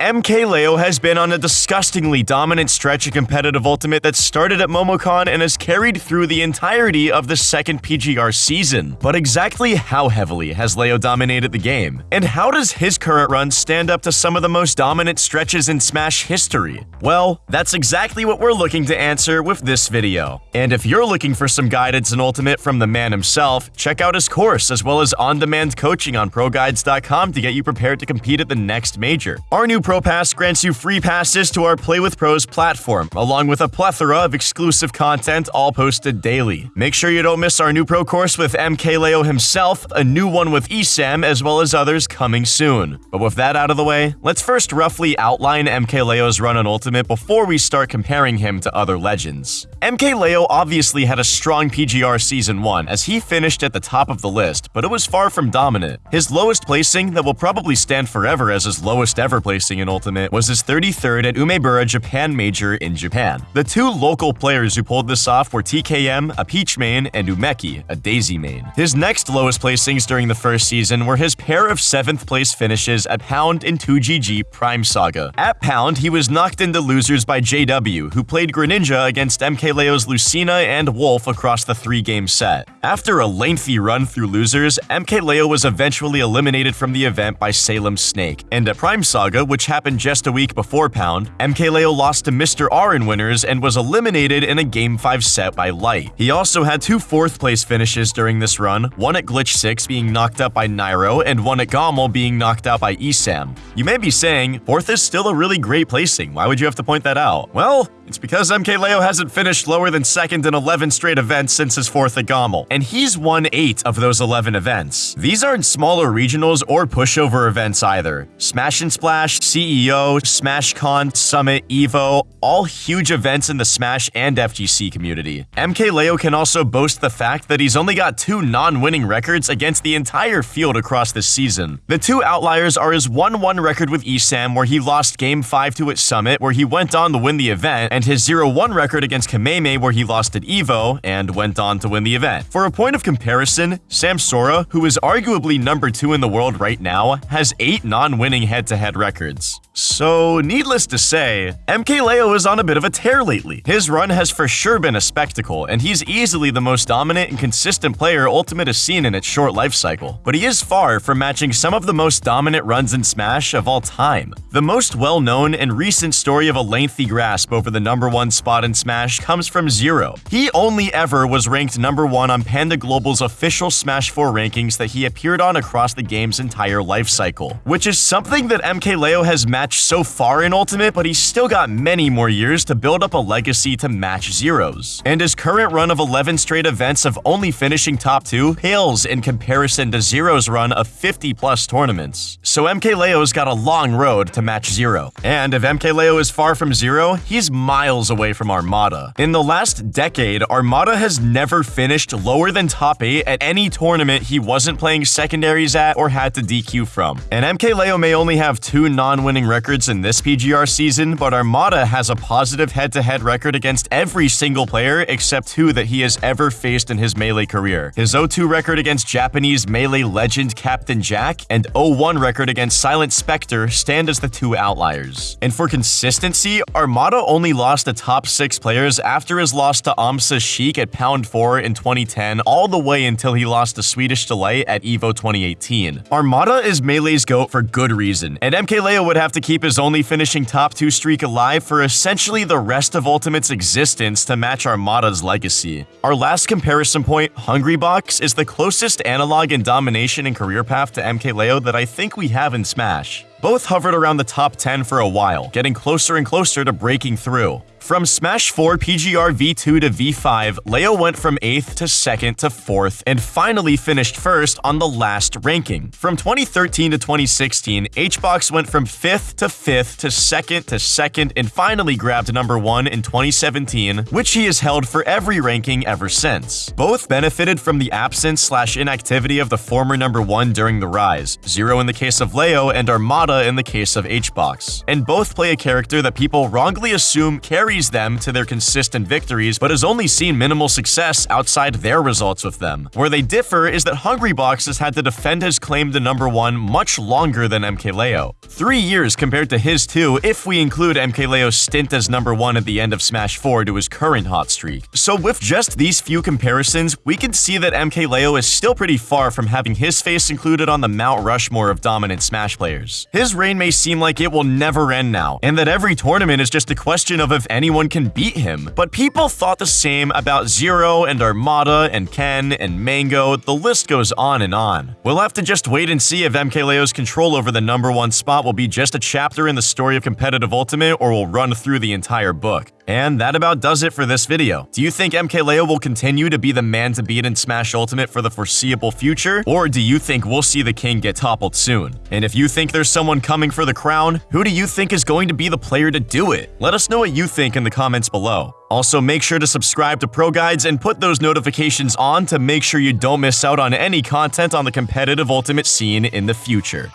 MKLeo has been on a disgustingly dominant stretch of competitive Ultimate that started at Momocon and has carried through the entirety of the second PGR season. But exactly how heavily has Leo dominated the game? And how does his current run stand up to some of the most dominant stretches in Smash history? Well, that's exactly what we're looking to answer with this video. And if you're looking for some guidance in Ultimate from the man himself, check out his course as well as on-demand coaching on ProGuides.com to get you prepared to compete at the next major. Our new Pro Pass grants you free passes to our Play with Pros platform, along with a plethora of exclusive content all posted daily. Make sure you don't miss our new Pro course with MKLeo himself, a new one with ESAM, as well as others coming soon. But with that out of the way, let's first roughly outline MKLeo's run on Ultimate before we start comparing him to other legends. MKLeo obviously had a strong PGR Season 1 as he finished at the top of the list, but it was far from dominant. His lowest placing, that will probably stand forever as his lowest ever placing in Ultimate, was his 33rd at Umebura Japan Major in Japan. The two local players who pulled this off were TKM, a Peach main, and Umeki, a Daisy main. His next lowest placings during the first season were his pair of 7th place finishes at Pound and 2GG Prime Saga. At Pound, he was knocked into losers by JW, who played Greninja against MKLeo's Lucina and Wolf across the three-game set. After a lengthy run through losers, MKLeo was eventually eliminated from the event by Salem Snake, and at Prime Saga, which happened just a week before Pound, MKLeo lost to Mr. R in winners and was eliminated in a Game 5 set by Light. He also had two fourth-place finishes during this run, one at Glitch 6 being knocked out by Nairo, and one at GOML being knocked out by ESAM. You may be saying, 4th is still a really great placing, why would you have to point that out? Well, it's because MKLeo hasn't finished lower than 2nd in 11 straight events since his 4th at GOML, and he's won 8 of those 11 events. These aren't smaller regionals or pushover events either. Smash and Splash, CEO, SmashCon, Summit, EVO, all huge events in the Smash and FGC community. MKLeo can also boast the fact that he's only got two non-winning records against the entire field across this season. The two outliers are his 1-1 record with ESAM where he lost Game 5 to at Summit where he went on to win the event, and his 0-1 record against Kameme where he lost at EVO and went on to win the event. For a point of comparison, Samsora, who is arguably number 2 in the world right now, has 8 non-winning head-to-head records. So, needless to say, MKLeo is on a bit of a tear lately. His run has for sure been a spectacle, and he's easily the most dominant and consistent player Ultimate has seen in its short life cycle. But he is far from matching some of the most dominant runs in Smash of all time. The most well-known and recent story of a lengthy grasp over the number one spot in Smash comes from Zero. He only ever was ranked number one on Panda Global's official Smash 4 rankings that he appeared on across the game's entire life cycle, which is something that MKLeo has matched so far in Ultimate, but he's still got many more years to build up a legacy to match Zero's. And his current run of 11 straight events of only finishing top 2 pales in comparison to Zero's run of 50 plus tournaments. So MKLeo's got a long road to match Zero. And if MKLeo is far from Zero, he's miles away from Armada. In the last decade, Armada has never finished lower than top 8 at any tournament he wasn't playing secondaries at or had to DQ from. And MKLeo may only have two non-winning records in this PGR season, but Armada has a positive head-to-head record against every single player except two that he has ever faced in his Melee career. His 0-2 record against Japanese Melee legend Captain Jack and 0-1 record against Silent Spectre stand as the two outliers. And for consistency, Armada only lost the top 6 players after his loss to Amsa Sheik at Pound 4 in 2010 all the way until he lost to Swedish Delay at EVO 2018. Armada is Melee's GOAT for good reason, and MKLeo would have to keep his only finishing top 2 streak alive for essentially the rest of Ultimate's existence to match Armada's legacy. Our last comparison point, Hungrybox, is the closest analog in domination and career path to MKLeo that I think we have in Smash much. Both hovered around the top 10 for a while, getting closer and closer to breaking through. From Smash 4 PGR V2 to V5, Leo went from 8th to 2nd to 4th, and finally finished first on the last ranking. From 2013 to 2016, HBox went from 5th to 5th to 2nd to 2nd, and finally grabbed number 1 in 2017, which he has held for every ranking ever since. Both benefited from the absence slash inactivity of the former number 1 during the rise, Zero in the case of Leo and Armada In the case of HBox. And both play a character that people wrongly assume carries them to their consistent victories, but has only seen minimal success outside their results with them. Where they differ is that Hungrybox has had to defend his claim to number one much longer than MKLeo. Three years compared to his two, if we include MKLeo's stint as number one at the end of Smash 4 to his current hot streak. So with just these few comparisons, we can see that MKLeo is still pretty far from having his face included on the Mount Rushmore of dominant Smash players. His reign may seem like it will never end now, and that every tournament is just a question of if anyone can beat him, but people thought the same about Zero and Armada and Ken and Mango, the list goes on and on. We'll have to just wait and see if MKLeo's control over the number one spot will be just a chapter in the story of competitive Ultimate or will run through the entire book. And that about does it for this video. Do you think MKLeo will continue to be the man to beat in Smash Ultimate for the foreseeable future? Or do you think we'll see the king get toppled soon? And if you think there's someone coming for the crown, who do you think is going to be the player to do it? Let us know what you think in the comments below. Also, make sure to subscribe to Pro Guides and put those notifications on to make sure you don't miss out on any content on the competitive Ultimate scene in the future.